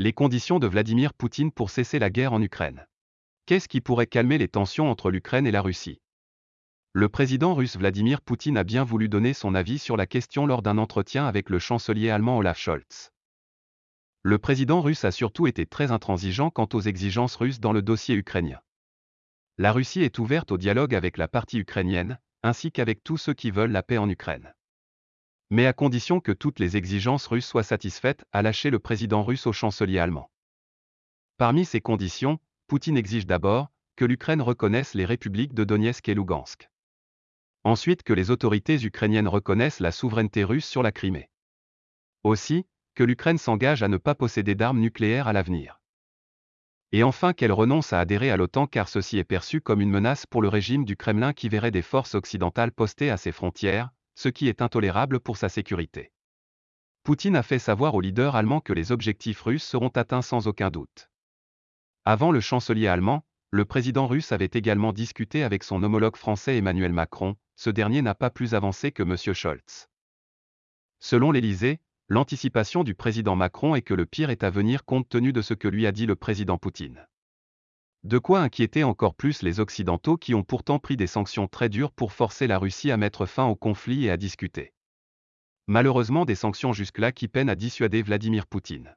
Les conditions de Vladimir Poutine pour cesser la guerre en Ukraine. Qu'est-ce qui pourrait calmer les tensions entre l'Ukraine et la Russie? Le président russe Vladimir Poutine a bien voulu donner son avis sur la question lors d'un entretien avec le chancelier allemand Olaf Scholz. Le président russe a surtout été très intransigeant quant aux exigences russes dans le dossier ukrainien. La Russie est ouverte au dialogue avec la partie ukrainienne, ainsi qu'avec tous ceux qui veulent la paix en Ukraine mais à condition que toutes les exigences russes soient satisfaites, a lâché le président russe au chancelier allemand. Parmi ces conditions, Poutine exige d'abord que l'Ukraine reconnaisse les républiques de Donetsk et Lugansk. Ensuite que les autorités ukrainiennes reconnaissent la souveraineté russe sur la Crimée. Aussi, que l'Ukraine s'engage à ne pas posséder d'armes nucléaires à l'avenir. Et enfin qu'elle renonce à adhérer à l'OTAN car ceci est perçu comme une menace pour le régime du Kremlin qui verrait des forces occidentales postées à ses frontières, ce qui est intolérable pour sa sécurité. Poutine a fait savoir aux leaders allemands que les objectifs russes seront atteints sans aucun doute. Avant le chancelier allemand, le président russe avait également discuté avec son homologue français Emmanuel Macron, ce dernier n'a pas plus avancé que M. Scholz. Selon l'Élysée, l'anticipation du président Macron est que le pire est à venir compte tenu de ce que lui a dit le président Poutine. De quoi inquiéter encore plus les Occidentaux qui ont pourtant pris des sanctions très dures pour forcer la Russie à mettre fin au conflit et à discuter. Malheureusement des sanctions jusque-là qui peinent à dissuader Vladimir Poutine.